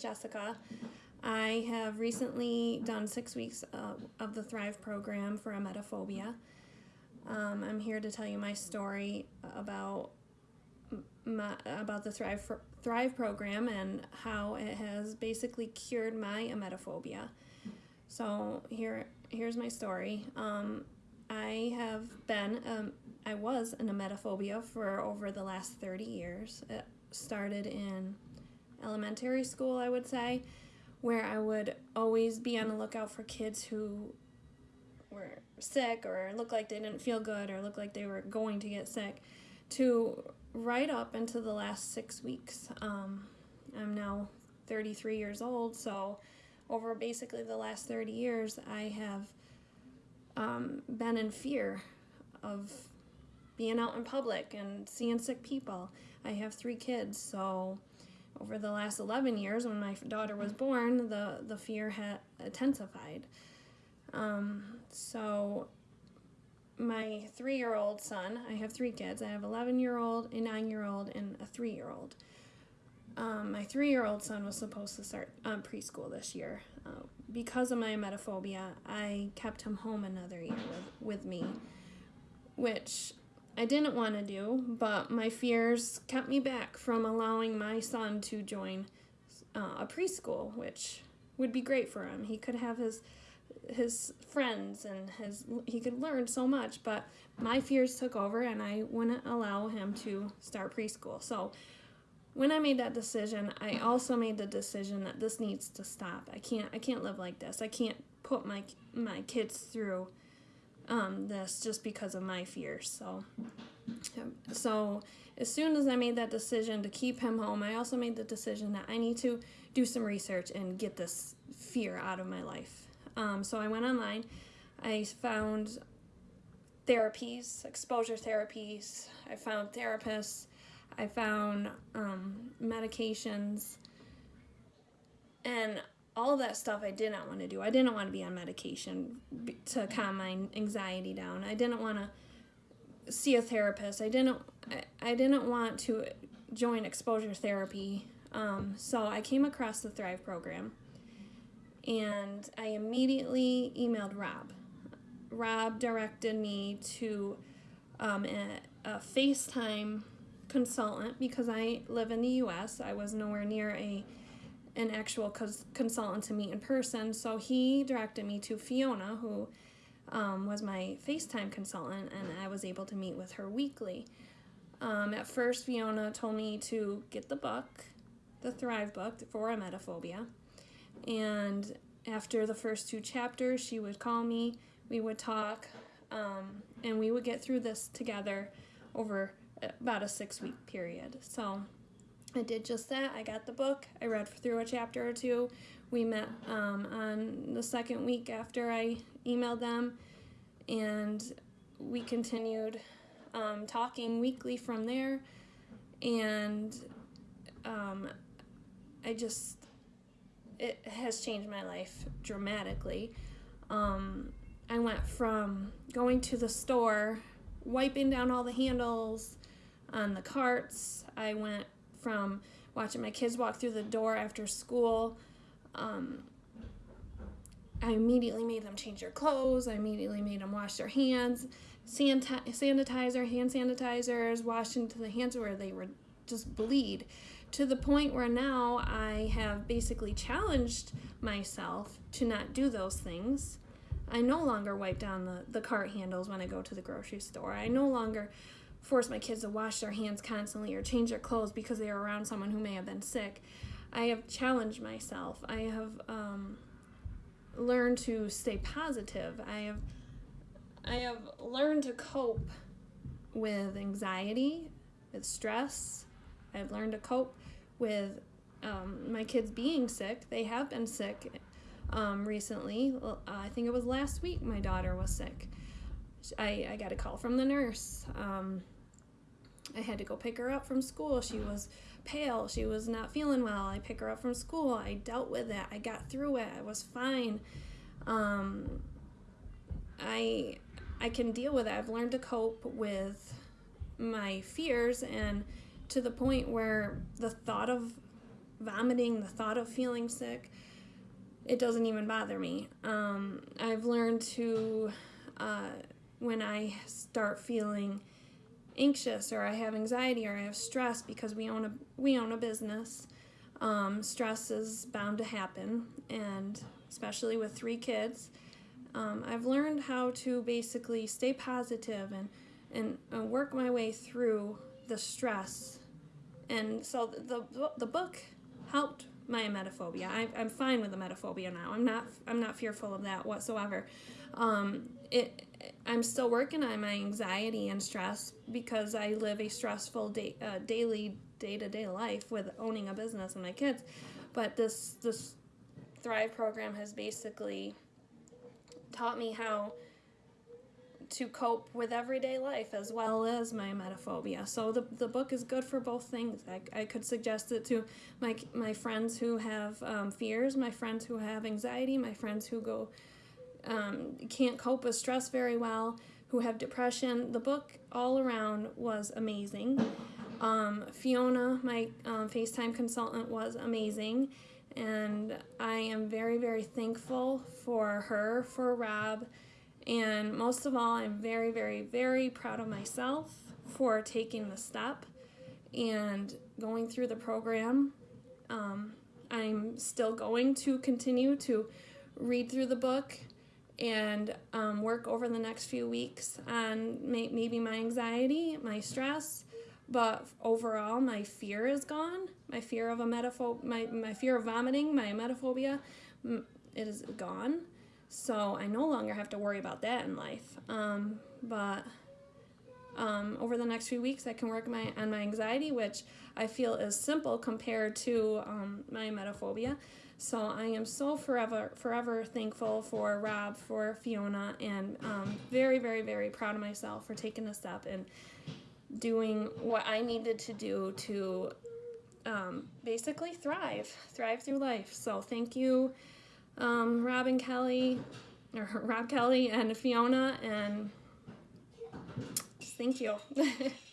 Jessica. I have recently done six weeks uh, of the Thrive program for emetophobia. Um, I'm here to tell you my story about my, about the Thrive Thrive program and how it has basically cured my emetophobia. So here here's my story. Um, I have been um, I was an emetophobia for over the last 30 years. It started in elementary school, I would say, where I would always be on the lookout for kids who were sick or looked like they didn't feel good or looked like they were going to get sick to right up into the last six weeks. Um, I'm now 33 years old, so over basically the last 30 years, I have um, been in fear of being out in public and seeing sick people. I have three kids, so over the last 11 years when my daughter was born, the, the fear had intensified. Um, so my three-year-old son, I have three kids. I have 11-year-old, a nine-year-old, and a three-year-old. Um, my three-year-old son was supposed to start um, preschool this year. Uh, because of my emetophobia, I kept him home another year with, with me, which I didn't want to do, but my fears kept me back from allowing my son to join uh, a preschool, which would be great for him. He could have his his friends and his he could learn so much, but my fears took over and I wouldn't allow him to start preschool. So when I made that decision, I also made the decision that this needs to stop. I can't I can't live like this. I can't put my my kids through um, this just because of my fears. So, so as soon as I made that decision to keep him home, I also made the decision that I need to do some research and get this fear out of my life. Um, so I went online. I found therapies, exposure therapies. I found therapists. I found um, medications. And all that stuff I did not want to do. I didn't want to be on medication to calm my anxiety down. I didn't want to see a therapist. I didn't. I, I didn't want to join exposure therapy. Um, so I came across the Thrive program, and I immediately emailed Rob. Rob directed me to um, a, a FaceTime consultant because I live in the U.S. I was nowhere near a an actual cons- consultant to meet in person. So he directed me to Fiona, who um, was my FaceTime consultant, and I was able to meet with her weekly. Um, at first, Fiona told me to get the book, the Thrive book for emetophobia. And after the first two chapters, she would call me, we would talk, um, and we would get through this together over about a six week period. So I did just that. I got the book. I read through a chapter or two. We met um, on the second week after I emailed them, and we continued um, talking weekly from there. And um, I just, it has changed my life dramatically. Um, I went from going to the store, wiping down all the handles on the carts. I went from watching my kids walk through the door after school. Um, I immediately made them change their clothes. I immediately made them wash their hands, sanitizer, hand sanitizers, wash into the hands where they were just bleed to the point where now I have basically challenged myself to not do those things. I no longer wipe down the, the cart handles when I go to the grocery store. I no longer force my kids to wash their hands constantly or change their clothes because they are around someone who may have been sick. I have challenged myself. I have um, learned to stay positive. I have I have learned to cope with anxiety, with stress. I've learned to cope with um, my kids being sick. They have been sick um, recently. I think it was last week my daughter was sick. I, I got a call from the nurse. Um, I had to go pick her up from school. She was pale. She was not feeling well. I pick her up from school. I dealt with it. I got through it. I was fine. Um, I I can deal with it. I've learned to cope with my fears and to the point where the thought of vomiting, the thought of feeling sick, it doesn't even bother me. Um, I've learned to, uh, when I start feeling anxious or I have anxiety or I have stress because we own a we own a business. Um, stress is bound to happen, and especially with three kids, um, I've learned how to basically stay positive and and, work my way through the stress. And so the the, the book helped my emetophobia. I, I'm fine with the emetophobia now. I'm not I'm not fearful of that whatsoever. Um, it I'm still working on my anxiety and stress because I live a stressful day, uh, daily day to day life with owning a business and my kids. But this this Thrive program has basically taught me how to cope with everyday life as well as my emetophobia. So the, the book is good for both things. I, I could suggest it to my, my friends who have um, fears, my friends who have anxiety, my friends who go um, can't cope with stress very well, who have depression. The book all around was amazing. Um, Fiona, my um, FaceTime consultant, was amazing. And I am very, very thankful for her, for Rob, and most of all, I'm very, very, very proud of myself for taking the step and going through the program. Um, I'm still going to continue to read through the book and um, work over the next few weeks on may- maybe my anxiety, my stress, but overall my fear is gone. My fear of a my, my fear of vomiting, my emetophobia, it is gone. So I no longer have to worry about that in life. Um, but um, over the next few weeks, I can work my on my anxiety, which I feel is simple compared to um, my emetophobia. So I am so forever, forever thankful for Rob, for Fiona, and um, very, very, very proud of myself for taking a step and doing what I needed to do to um, basically thrive, thrive through life. So thank you um, and Kelly, or Rob Kelly, and Fiona, and thank you.